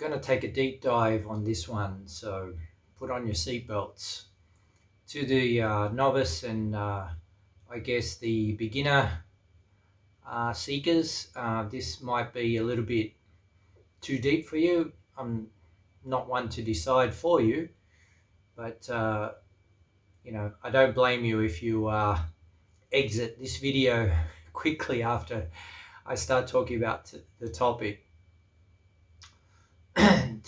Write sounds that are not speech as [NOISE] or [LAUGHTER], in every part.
going to take a deep dive on this one, so put on your seatbelts. To the uh, novice and uh, I guess the beginner uh, seekers, uh, this might be a little bit too deep for you. I'm not one to decide for you, but uh, you know, I don't blame you if you uh, exit this video [LAUGHS] quickly after I start talking about the topic.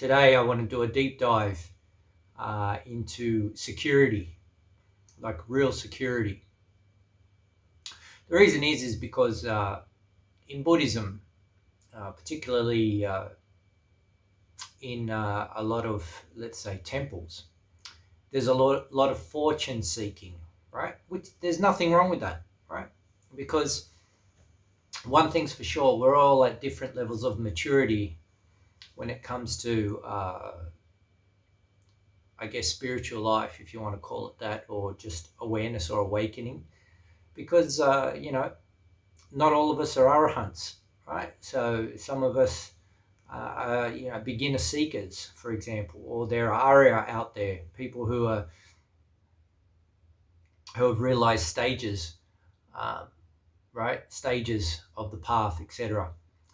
Today, I want to do a deep dive uh, into security, like real security. The reason is is because uh, in Buddhism, uh, particularly uh, in uh, a lot of let's say temples, there's a lot, lot of fortune seeking, right? Which there's nothing wrong with that, right? Because one thing's for sure, we're all at different levels of maturity when it comes to, uh, I guess, spiritual life, if you want to call it that, or just awareness or awakening. Because, uh, you know, not all of us are arahants, right? So some of us uh, you know, beginner seekers, for example, or there are Arya out there, people who are who have realized stages, uh, right? Stages of the path, etc.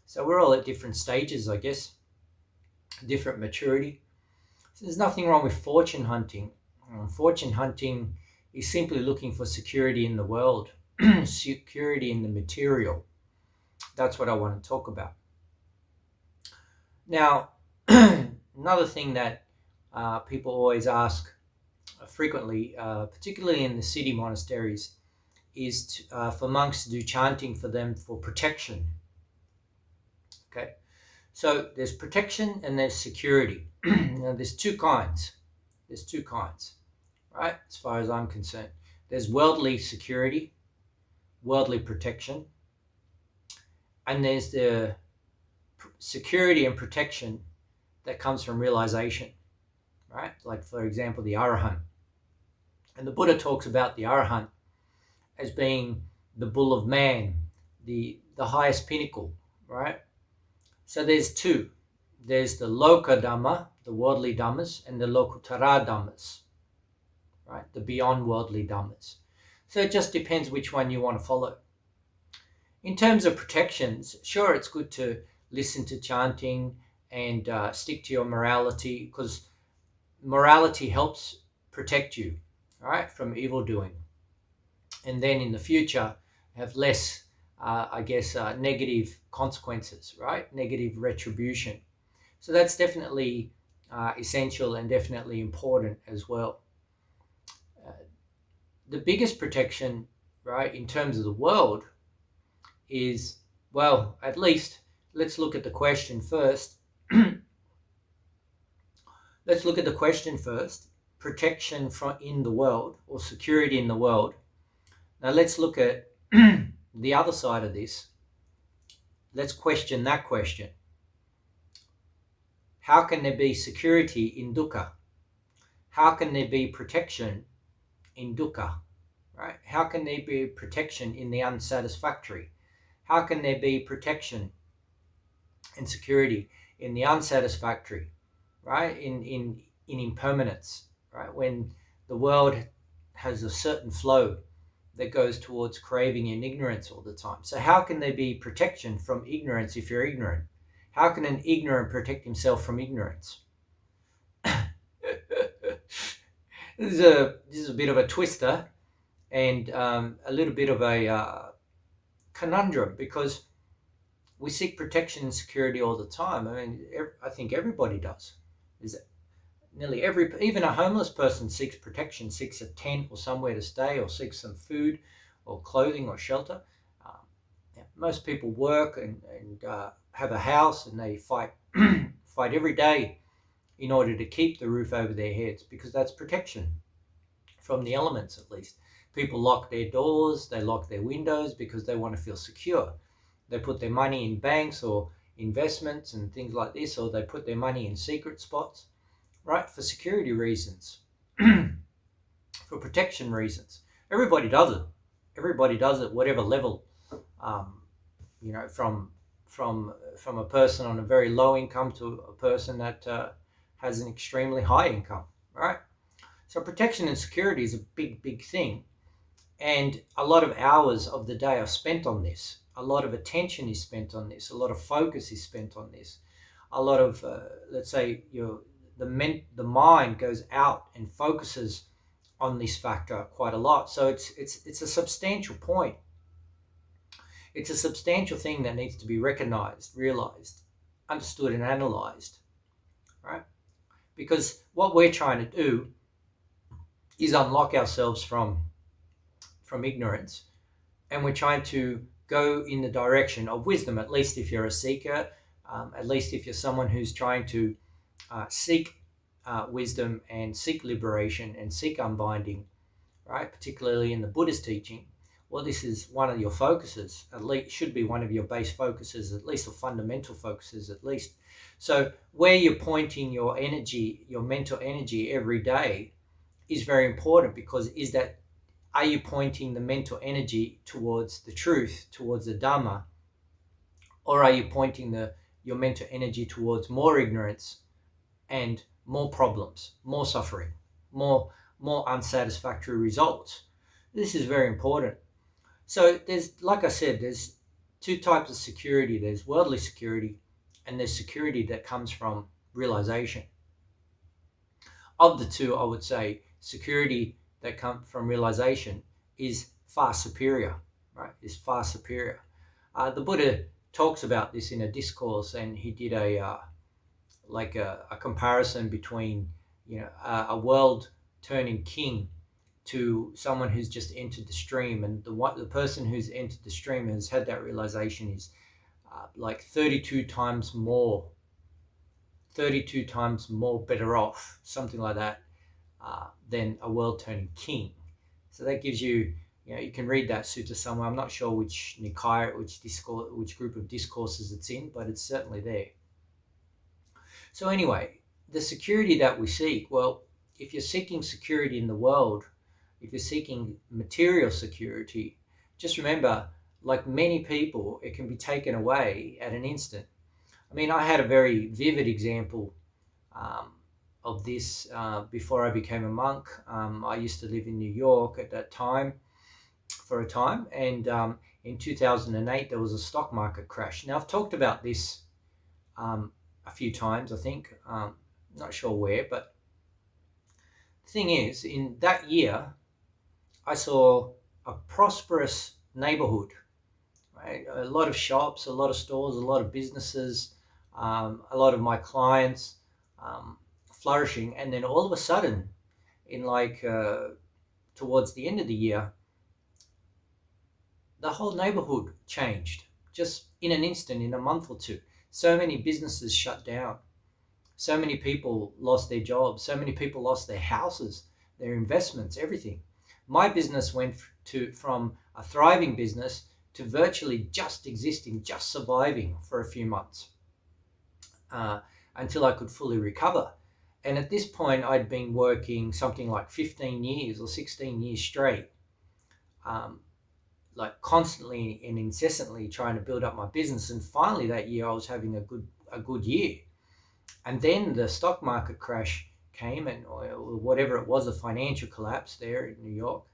So we're all at different stages, I guess, different maturity. So there's nothing wrong with fortune hunting. Um, fortune hunting is simply looking for security in the world, [CLEARS THROAT] security in the material. That's what I want to talk about. Now, [CLEARS THROAT] another thing that uh, people always ask uh, frequently, uh, particularly in the city monasteries, is to, uh, for monks to do chanting for them for protection. Okay, so there's protection and there's security. [CLEARS THROAT] now, there's two kinds. There's two kinds, right? As far as I'm concerned, there's worldly security, worldly protection, and there's the security and protection that comes from realization, right? Like, for example, the Arahant. And the Buddha talks about the Arahant as being the bull of man, the, the highest pinnacle, right? So there's two. There's the Loka Dhamma, the worldly Dhammas, and the Lokuttara Dhammas, right? The beyond worldly Dhammas. So it just depends which one you want to follow. In terms of protections, sure, it's good to listen to chanting and uh, stick to your morality because morality helps protect you right from evil doing and then in the future have less uh, i guess uh, negative consequences right negative retribution so that's definitely uh, essential and definitely important as well uh, the biggest protection right in terms of the world is well at least let's look at the question first. [CLEARS THROAT] let's look at the question first. Protection from in the world or security in the world. Now let's look at [CLEARS THROAT] the other side of this. Let's question that question. How can there be security in dukkha? How can there be protection in dukkha? Right? How can there be protection in the unsatisfactory? How can there be protection and security in the unsatisfactory, right? In in in impermanence, right? When the world has a certain flow that goes towards craving and ignorance all the time. So how can there be protection from ignorance if you're ignorant? How can an ignorant protect himself from ignorance? [LAUGHS] this is a this is a bit of a twister and um, a little bit of a uh, conundrum because we seek protection and security all the time. I mean, I think everybody does. Is nearly every, even a homeless person seeks protection, seeks a tent or somewhere to stay, or seeks some food, or clothing, or shelter. Um, yeah, most people work and, and uh, have a house, and they fight [CLEARS THROAT] fight every day in order to keep the roof over their heads because that's protection from the elements, at least. People lock their doors, they lock their windows because they want to feel secure they put their money in banks or investments and things like this, or they put their money in secret spots, right? For security reasons, [CLEARS THROAT] for protection reasons. Everybody does it. Everybody does it, whatever level, um, you know, from from from a person on a very low income to a person that uh, has an extremely high income, right? So protection and security is a big, big thing. And a lot of hours of the day are spent on this. A lot of attention is spent on this. A lot of focus is spent on this. A lot of, uh, let's say, your the men, the mind goes out and focuses on this factor quite a lot. So it's it's it's a substantial point. It's a substantial thing that needs to be recognized, realized, understood, and analyzed, right? Because what we're trying to do is unlock ourselves from from ignorance, and we're trying to go in the direction of wisdom. At least if you're a seeker, um, at least if you're someone who's trying to uh, seek uh, wisdom and seek liberation and seek unbinding, right? Particularly in the Buddhist teaching. Well, this is one of your focuses, at least should be one of your base focuses, at least, or fundamental focuses, at least. So, where you're pointing your energy, your mental energy every day, is very important because is that are you pointing the mental energy towards the truth, towards the Dharma, or are you pointing the your mental energy towards more ignorance and more problems, more suffering, more more unsatisfactory results? This is very important. So there's like I said, there's two types of security. There's worldly security and there's security that comes from realization. Of the two, I would say security that comes from realization is far superior, right? Is far superior. Uh, the Buddha talks about this in a discourse, and he did a uh, like a, a, comparison between you know a, a, world turning king to someone who's just entered the stream, and the what the person who's entered the stream has had that realization is uh, like 32 times more 32 times more better off something like that uh, than a world turning king. So that gives you, you know, you can read that sutta somewhere. I'm not sure which Nikaya, which discourse, which group of discourses it's in, but it's certainly there. So anyway, the security that we seek, well, if you're seeking security in the world, if you're seeking material security, just remember, like many people, it can be taken away at an instant. I mean, I had a very vivid example um, of this uh, before I became a monk. Um, I used to live in New York at that time for a time, and um, in 2008 there was a stock market crash. Now I've talked about this um, a few times, I think. Um, not sure where, but the thing is, in that year, I saw a prosperous neighborhood. Right? A lot of shops, a lot of stores, a lot of businesses, um, a lot of my clients. Um, flourishing, and then all of a sudden, in like uh, towards the end of the year, the whole neighborhood changed just in an instant, in a month or two. So many businesses shut down. So many people lost their jobs. So many people lost their houses, their investments, everything. My business went to from a thriving business to virtually just existing, just surviving for a few months uh, until I could fully recover. And at this point, I'd been working something like 15 years or 16 years straight, um, like constantly and incessantly trying to build up my business. And finally, that year, I was having a good a good year. And then the stock market crash came, and whatever it was, a financial collapse there in New York.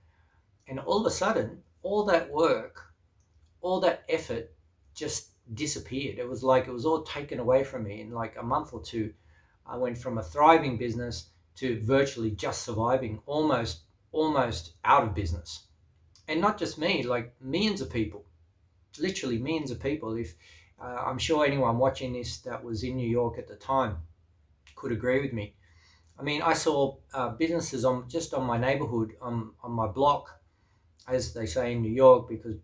And all of a sudden, all that work, all that effort just disappeared. It was like it was all taken away from me in like a month or two I went from a thriving business to virtually just surviving, almost almost out of business. And not just me, like millions of people, literally millions of people. If uh, I'm sure anyone watching this that was in New York at the time could agree with me. I mean, I saw uh, businesses on just on my neighborhood, on, on my block, as they say in New York, because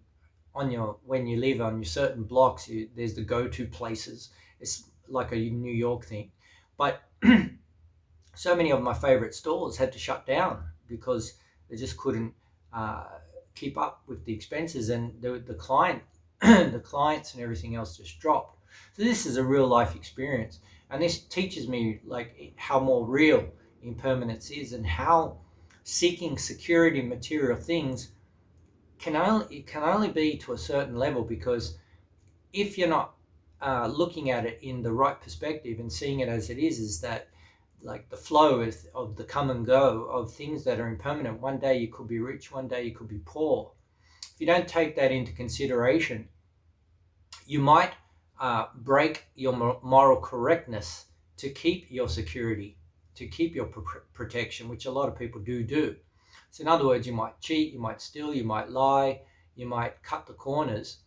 on your when you live on your certain blocks, you, there's the go-to places. It's like a New York thing. But [CLEARS THROAT] so many of my favorite stores had to shut down because they just couldn't uh, keep up with the expenses and the, the client [CLEARS THROAT] the clients and everything else just dropped. So this is a real life experience and this teaches me like how more real impermanence is and how seeking security material things can only it can only be to a certain level because if you're not uh, looking at it in the right perspective and seeing it as it is is that like the flow of, of the come and go of things that are impermanent. One day you could be rich one day you could be poor. If you don't take that into consideration you might uh, break your moral correctness to keep your security to keep your pr- protection which a lot of people do do. So in other words you might cheat you might steal you might lie you might cut the corners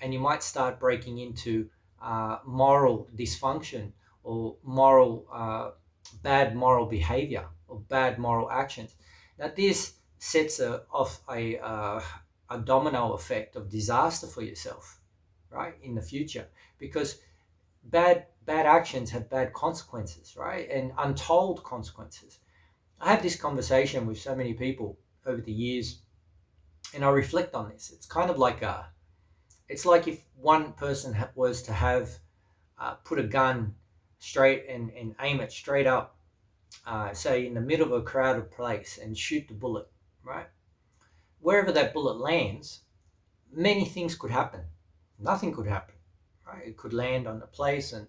and you might start breaking into uh, moral dysfunction or moral uh, bad moral behavior or bad moral actions. that this sets a, off a, uh, a domino effect of disaster for yourself, right, in the future, because bad bad actions have bad consequences, right, and untold consequences. I have this conversation with so many people over the years, and I reflect on this. It's kind of like a, it's like if one person was to have uh, put a gun straight and, and aim it straight up, uh, say in the middle of a crowded place and shoot the bullet, right? Wherever that bullet lands, many things could happen. Nothing could happen, right? It could land on the place and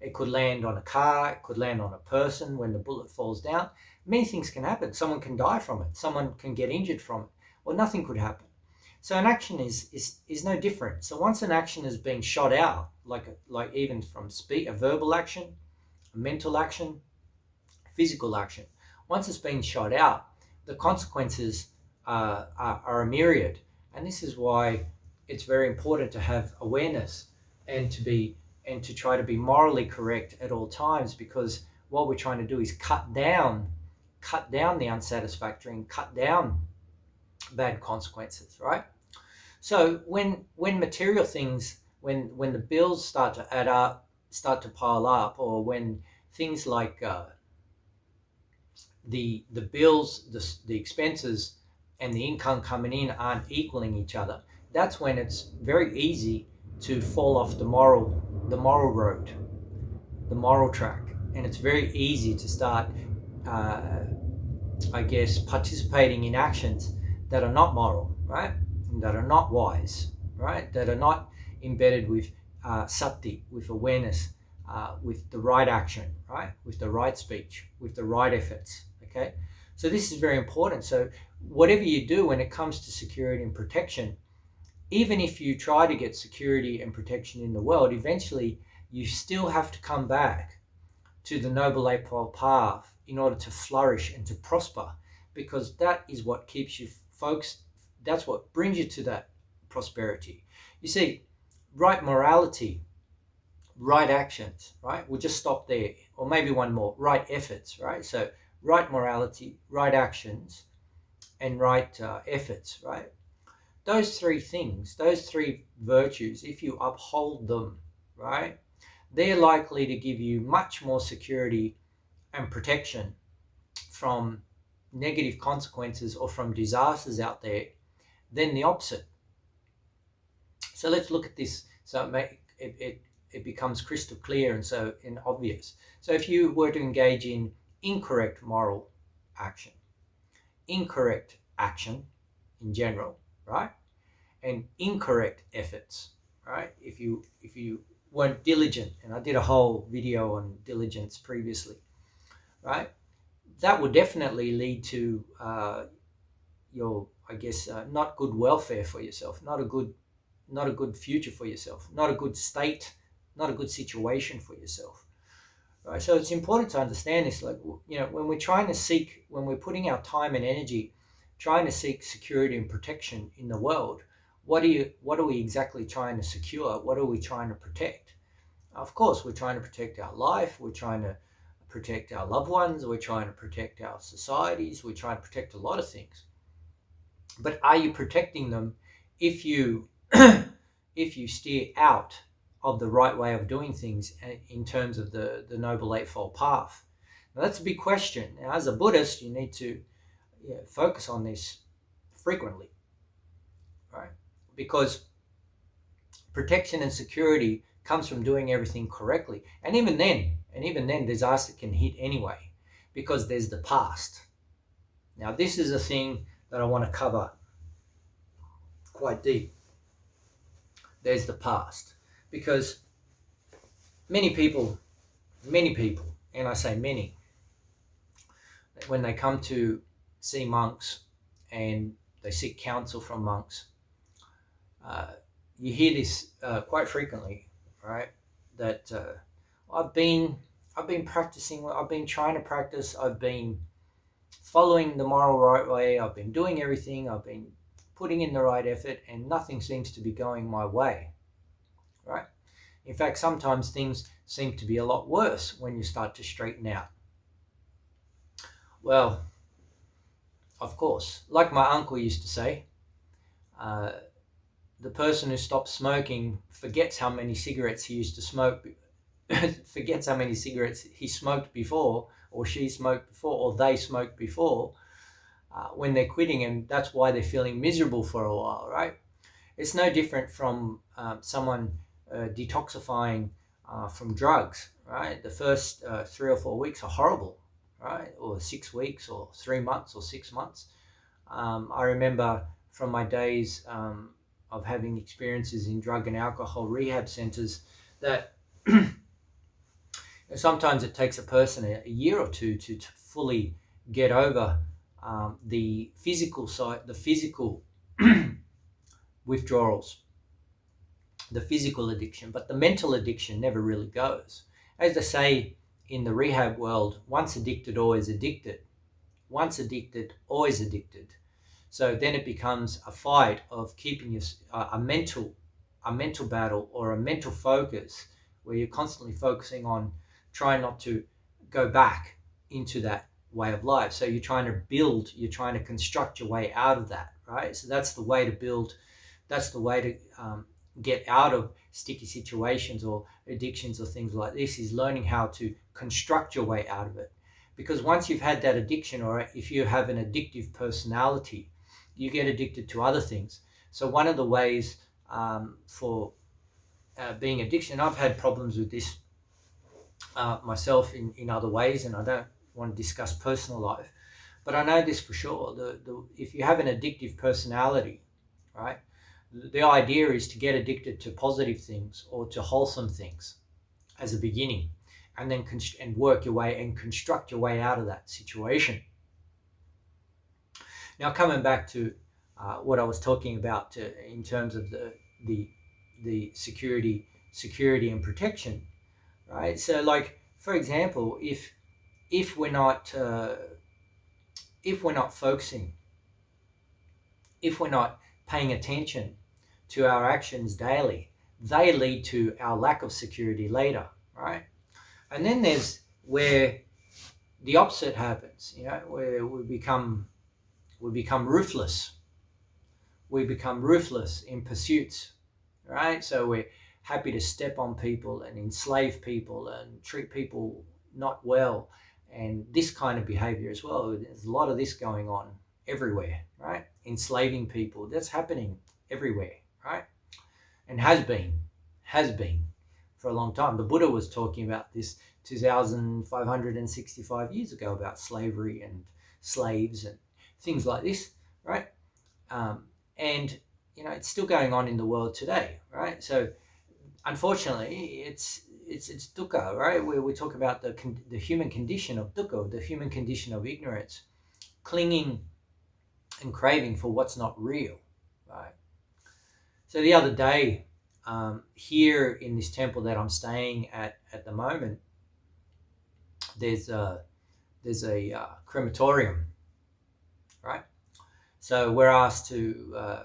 it could land on a car, it could land on a person when the bullet falls down. Many things can happen. Someone can die from it, someone can get injured from it, or nothing could happen. So an action is, is, is no different. So once an action is being shot out, like, like even from speak, a verbal action, a mental action, physical action, once it's been shot out, the consequences uh, are, are a myriad. And this is why it's very important to have awareness and to be and to try to be morally correct at all times because what we're trying to do is cut down cut down the unsatisfactory and cut down bad consequences right so when when material things, when when the bills start to add up, start to pile up, or when things like uh, the the bills, the the expenses, and the income coming in aren't equaling each other, that's when it's very easy to fall off the moral the moral road, the moral track, and it's very easy to start, uh, I guess, participating in actions that are not moral, right? That are not wise, right? That are not embedded with uh, sati, with awareness, uh, with the right action, right? With the right speech, with the right efforts, okay? So this is very important. So whatever you do when it comes to security and protection, even if you try to get security and protection in the world, eventually you still have to come back to the Noble Eightfold Path in order to flourish and to prosper, because that is what keeps you folks that's what brings you to that prosperity. You see, right morality, right actions, right? We'll just stop there, or maybe one more, right efforts, right? So, right morality, right actions, and right uh, efforts, right? Those three things, those three virtues, if you uphold them, right, they're likely to give you much more security and protection from negative consequences or from disasters out there then the opposite. So let's look at this. So it, may, it, it, it becomes crystal clear and so and obvious. So if you were to engage in incorrect moral action, incorrect action in general, right, and incorrect efforts, right? If you if you weren't diligent, and I did a whole video on diligence previously, right? That would definitely lead to uh, your I guess uh, not good welfare for yourself, not a good not a good future for yourself, not a good state, not a good situation for yourself. Right? So it's important to understand this. Like you know, when we're trying to seek, when we're putting our time and energy, trying to seek security and protection in the world, what are you? What are we exactly trying to secure? What are we trying to protect? Of course, we're trying to protect our life. We're trying to protect our loved ones. We're trying to protect our societies. We're trying to protect a lot of things but are you protecting them if you [CLEARS THROAT] if you steer out of the right way of doing things in terms of the the noble eightfold path? Now that's a big question. Now as a buddhist you need to you know, focus on this frequently right? Because protection and security comes from doing everything correctly. And even then and even then disaster can hit anyway because there's the past. Now this is a thing that I want to cover quite deep. There's the past. Because many people, many people, and I say many, when they come to see monks and they seek counsel from monks, uh, you hear this uh, quite frequently, right? That uh, I've been I've been practicing. I've been trying to practice. I've been following the moral right way. I've been doing everything. I've been putting in the right effort, and nothing seems to be going my way, right? In fact, sometimes things seem to be a lot worse when you start to straighten out. Well, of course, like my uncle used to say, uh, the person who stops smoking forgets how many cigarettes he used to smoke, [COUGHS] forgets how many cigarettes he smoked before, or she smoked before, or they smoked before, uh, when they're quitting, and that's why they're feeling miserable for a while, right? It's no different from um, someone uh, detoxifying uh, from drugs, right? The first uh, three or four weeks are horrible, right? Or six weeks, or three months, or six months. Um, I remember from my days um, of having experiences in drug and alcohol rehab centers that [CLEARS THROAT] sometimes it takes a person a, year or two to, to fully get over um, the physical side, the physical [CLEARS THROAT] withdrawals, the physical addiction, but the mental addiction never really goes. As they say in the rehab world, once addicted, always addicted. Once addicted, always addicted. So then it becomes a fight of keeping your, uh, a mental, a mental battle or a mental focus where you're constantly focusing on trying not to go back into that way of life. So you're trying to build, you're trying to construct your way out of that, right? So that's the way to build, that's the way to um, get out of sticky situations or addictions or things like this is learning how to construct your way out of it. Because once you've had that addiction, or if you have an addictive personality, you get addicted to other things. So one of the ways um, for uh, being addiction, I've had problems with this uh, myself in, in other ways, and I don't want to discuss personal life, but I know this for sure. The, the, if you have an addictive personality, right, the idea is to get addicted to positive things or to wholesome things as a beginning, and then const- and work your way and construct your way out of that situation. Now, coming back to uh, what I was talking about uh, in terms of the the the security security and protection, right? So, like for example, if if we're not uh, if we're not focusing, if we're not paying attention to our actions daily, they lead to our lack of security later, right? And then there's where the opposite happens, you know, where we become we become ruthless. We become ruthless in pursuits, right? So we're happy to step on people and enslave people and treat people not well and this kind of behavior as well. There's a lot of this going on everywhere, right? Enslaving people. That's happening everywhere, right? And has been, has been for a long time. The Buddha was talking about this 2,565 years ago about slavery and slaves and things like this, right? Um, and you know it's still going on in the world today, right? So unfortunately, it's it's it's dukkha, right? Where we talk about the the human condition of dukkha, the human condition of ignorance, clinging and craving for what's not real, right? So the other day, um, here in this temple that I'm staying at at the moment, there's a there's a uh, crematorium right? So we're asked to uh,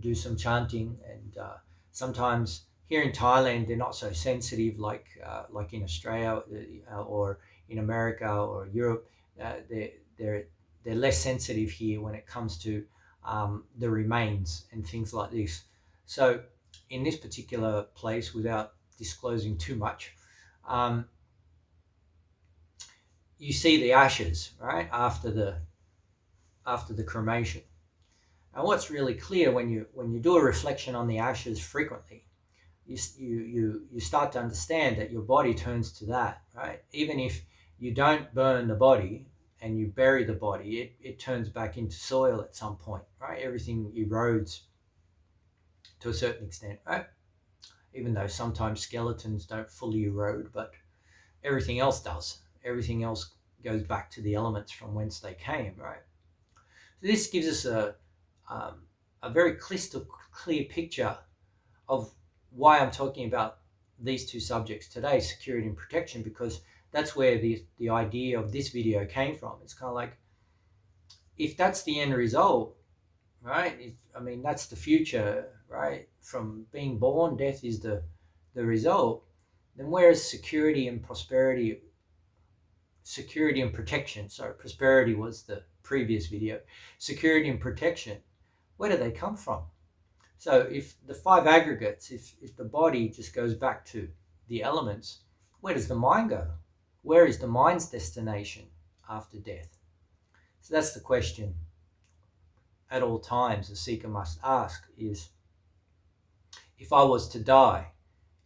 do some chanting, and uh, sometimes here in Thailand they're not so sensitive like uh, like in Australia uh, or in America or Europe. Uh, they're they're they're less sensitive here when it comes to um, the remains and things like this. So in this particular place, without disclosing too much, um, you see the ashes right after the after the cremation. And what's really clear when you when you do a reflection on the ashes frequently, you, you, you, you start to understand that your body turns to that, right? Even if you don't burn the body and you bury the body, it, it turns back into soil at some point, right? Everything erodes to a certain extent, right? even though sometimes skeletons don't fully erode, but everything else does. Everything else goes back to the elements from whence they came, right? So this gives us a, um, a very crystal clear picture of why I'm talking about these two subjects today, security and protection, because that's where the, the idea of this video came from. It's kind of like, if that's the end result, right? I mean, that's the future, right? From being born, death is the, the result. Then where is security and prosperity? Security and protection. Sorry, prosperity was the previous video. Security and protection. Where do they come from? So if the five aggregates, if, if the body just goes back to the elements, where does the mind go? Where is the mind's destination after death? So that's the question at all times a seeker must ask is if I was to die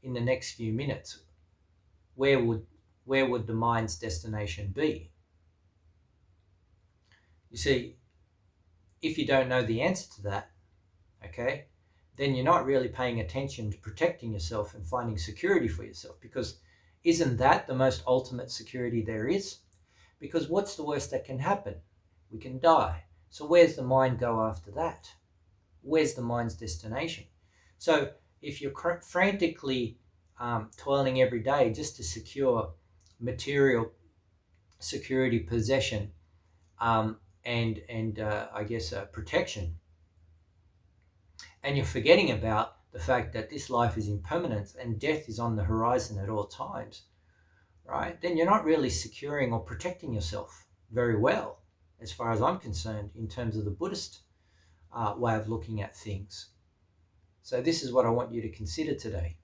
in the next few minutes, where would where would the mind's destination be? You see, if you don't know the answer to that, okay, then you're not really paying attention to protecting yourself and finding security for yourself because isn't that the most ultimate security there is? Because what's the worst that can happen? We can die. So where's the mind go after that? Where's the mind's destination? So if you're frantically um, toiling every day just to secure material security, possession, um, and and uh, I guess uh, protection, and you're forgetting about the fact that this life is impermanent and death is on the horizon at all times, right? Then you're not really securing or protecting yourself very well, as far as I'm concerned, in terms of the Buddhist uh, way of looking at things. So, this is what I want you to consider today.